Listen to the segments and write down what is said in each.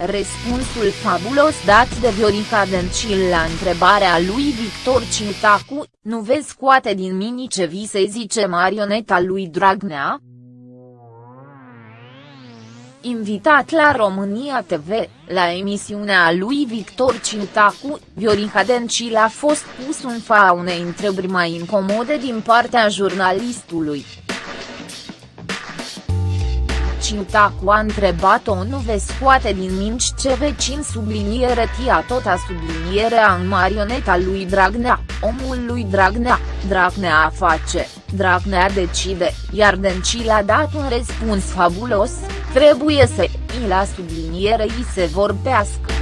Răspunsul fabulos dat de Viorica Dencil la întrebarea lui Victor Cintacu, nu vezi scoate din mini ce vi se zice marioneta lui Dragnea? Invitat la România TV, la emisiunea lui Victor Cintacu, Viorica Dencil a fost pus în fa unei întrebări mai incomode din partea jurnalistului. Cintacu a întrebat-o nu vei scoate din minci ce vecin subliniere tia tot a sublinierea în marioneta lui Dragnea, omul lui Dragnea, Dragnea face, Dragnea decide, iar Dencil a dat un răspuns fabulos, trebuie să i la subliniere i se vorbească.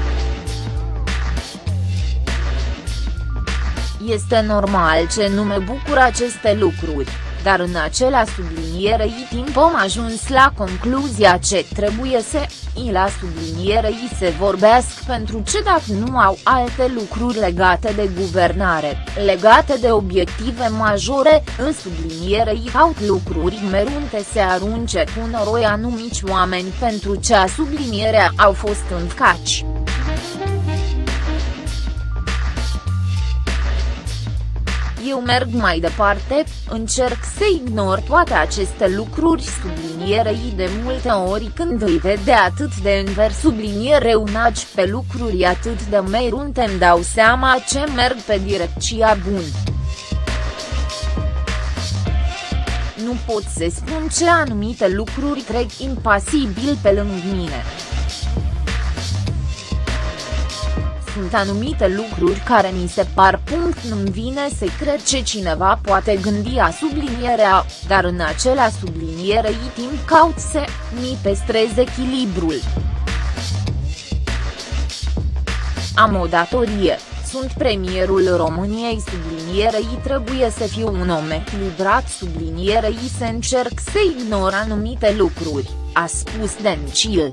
Este normal ce nu mă bucur aceste lucruri dar în acela sublinierei timp am ajuns la concluzia ce trebuie să i la sublinierei se vorbească pentru ce dacă nu au alte lucruri legate de guvernare, legate de obiective majore, în sublinierei au lucruri merunte se arunce cu noroi anumici oameni pentru ce a sublinierea au fost încaci. Eu merg mai departe, încerc să ignor toate aceste lucruri sublinierei de multe ori când îi vede atât de înver subliniere unaci pe lucruri atât de merunte îmi dau seama ce merg pe direcția bună. Nu pot să spun ce anumite lucruri trec impasibil pe lângă mine. Sunt anumite lucruri care mi se par punct nu-mi vine să cred ce cineva poate gândi a sublinierea, dar în acela sublinierei timp caut să mi păstrez echilibrul. Am o datorie, sunt premierul României sublinierei trebuie să fiu un om echilibrat sublinierei să încerc să ignor anumite lucruri, a spus Dencil.